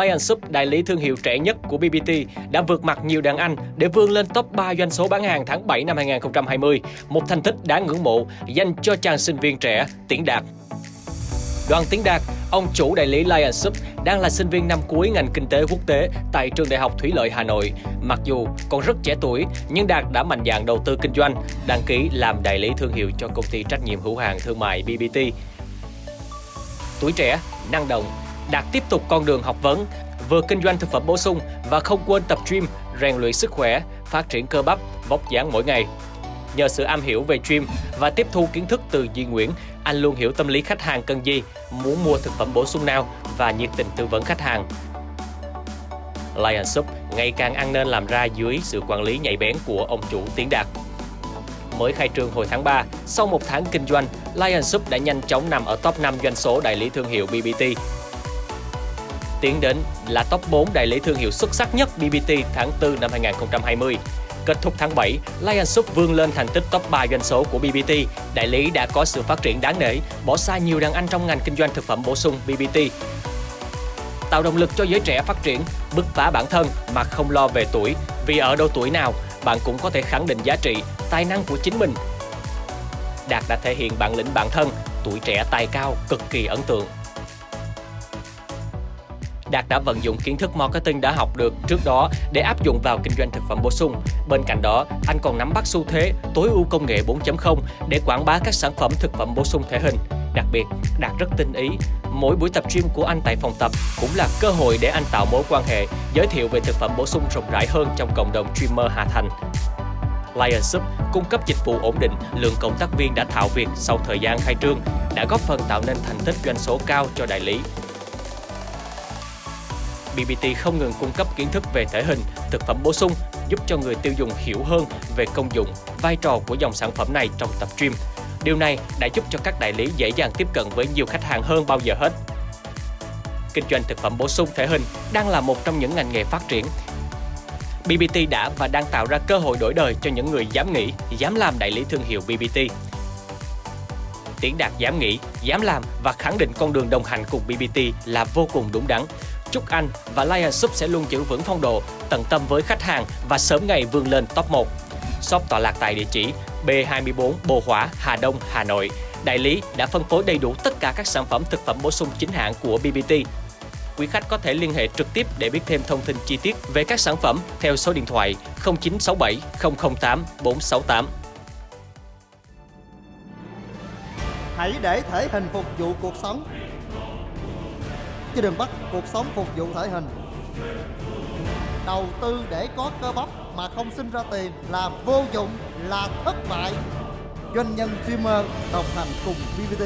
Lion Soup, đại lý thương hiệu trẻ nhất của BBT, đã vượt mặt nhiều đàn anh để vươn lên top 3 doanh số bán hàng tháng 7 năm 2020, một thành tích đáng ngưỡng mộ dành cho chàng sinh viên trẻ Tiến Đạt. Đoàn Tiến Đạt, ông chủ đại lý Lion Soup, đang là sinh viên năm cuối ngành kinh tế quốc tế tại trường Đại học Thủy lợi Hà Nội. Mặc dù còn rất trẻ tuổi, nhưng Đạt đã mạnh dạn đầu tư kinh doanh, đăng ký làm đại lý thương hiệu cho công ty trách nhiệm hữu hạn thương mại BBT. Tuổi trẻ, năng động, Đạt tiếp tục con đường học vấn, vừa kinh doanh thực phẩm bổ sung và không quên tập gym, rèn luyện sức khỏe, phát triển cơ bắp, vóc dáng mỗi ngày. Nhờ sự am hiểu về gym và tiếp thu kiến thức từ Duy Nguyễn, anh luôn hiểu tâm lý khách hàng cần gì, muốn mua thực phẩm bổ sung nào và nhiệt tình tư vấn khách hàng. Lion Soup ngày càng ăn nên làm ra dưới sự quản lý nhạy bén của ông chủ Tiến Đạt. Mới khai trương hồi tháng 3, sau một tháng kinh doanh, Lion Soup đã nhanh chóng nằm ở top 5 doanh số đại lý thương hiệu BBT. Tiến đến là top 4 đại lý thương hiệu xuất sắc nhất BBT tháng 4 năm 2020. Kết thúc tháng 7, Lion Soup vươn lên thành tích top 3 doanh số của BBT. Đại lý đã có sự phát triển đáng nể, bỏ xa nhiều đàn anh trong ngành kinh doanh thực phẩm bổ sung BBT. Tạo động lực cho giới trẻ phát triển, bứt phá bản thân mà không lo về tuổi, vì ở độ tuổi nào bạn cũng có thể khẳng định giá trị, tài năng của chính mình. Đạt đã thể hiện bản lĩnh bản thân, tuổi trẻ tài cao cực kỳ ấn tượng. Đạt đã vận dụng kiến thức marketing đã học được trước đó để áp dụng vào kinh doanh thực phẩm bổ sung. Bên cạnh đó, anh còn nắm bắt xu thế tối ưu công nghệ 4.0 để quảng bá các sản phẩm thực phẩm bổ sung thể hình. Đặc biệt, Đạt rất tinh ý. Mỗi buổi tập gym của anh tại phòng tập cũng là cơ hội để anh tạo mối quan hệ, giới thiệu về thực phẩm bổ sung rộng rãi hơn trong cộng đồng streamer Hà Thành. Lion Sub cung cấp dịch vụ ổn định, lượng cộng tác viên đã thạo việc sau thời gian khai trương, đã góp phần tạo nên thành tích doanh số cao cho đại lý. BBT không ngừng cung cấp kiến thức về thể hình, thực phẩm bổ sung, giúp cho người tiêu dùng hiểu hơn về công dụng, vai trò của dòng sản phẩm này trong tập gym. Điều này đã giúp cho các đại lý dễ dàng tiếp cận với nhiều khách hàng hơn bao giờ hết. Kinh doanh thực phẩm bổ sung thể hình đang là một trong những ngành nghề phát triển. BBT đã và đang tạo ra cơ hội đổi đời cho những người dám nghĩ, dám làm đại lý thương hiệu BBT. Tiến Đạt dám nghĩ, dám làm và khẳng định con đường đồng hành cùng BBT là vô cùng đúng đắn. Chúc anh và Lion Soup sẽ luôn giữ vững phong độ, tận tâm với khách hàng và sớm ngày vươn lên top 1. Shop tọa lạc tại địa chỉ B24 Bồ Hỏa, Hà Đông, Hà Nội. Đại lý đã phân phối đầy đủ tất cả các sản phẩm thực phẩm bổ sung chính hãng của BBT. Quý khách có thể liên hệ trực tiếp để biết thêm thông tin chi tiết về các sản phẩm theo số điện thoại 0967 008 468. Hãy để thể hình phục vụ cuộc sống chứ đừng bắt cuộc sống phục vụ thể hình. Đầu tư để có cơ bắp mà không sinh ra tiền là vô dụng, là thất bại. Doanh nhân streamer đồng hành cùng BBT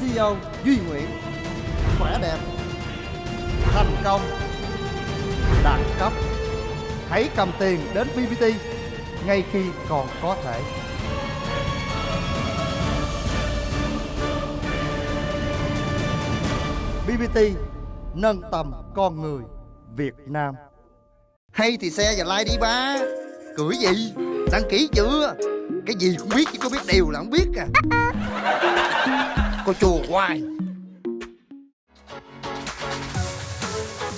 CEO Duy Nguyễn. Khỏe đẹp, thành công, đẳng cấp. Hãy cầm tiền đến BBT ngay khi còn có thể. BBT nâng tầm con người Việt Nam. Hay thì xe và like đi ba. Cười gì? Đăng ký chưa? Cái gì cũng biết chứ có biết điều là không biết à. Cô chùa hoài.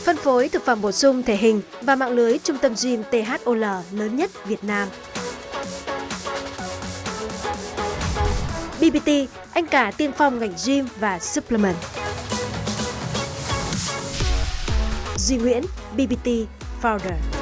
Phân phối thực phẩm bổ sung thể hình và mạng lưới trung tâm gym THOL lớn nhất Việt Nam. BBT, anh cả tiên phong ngành gym và supplement. Duy Nguyễn, BBT Founder.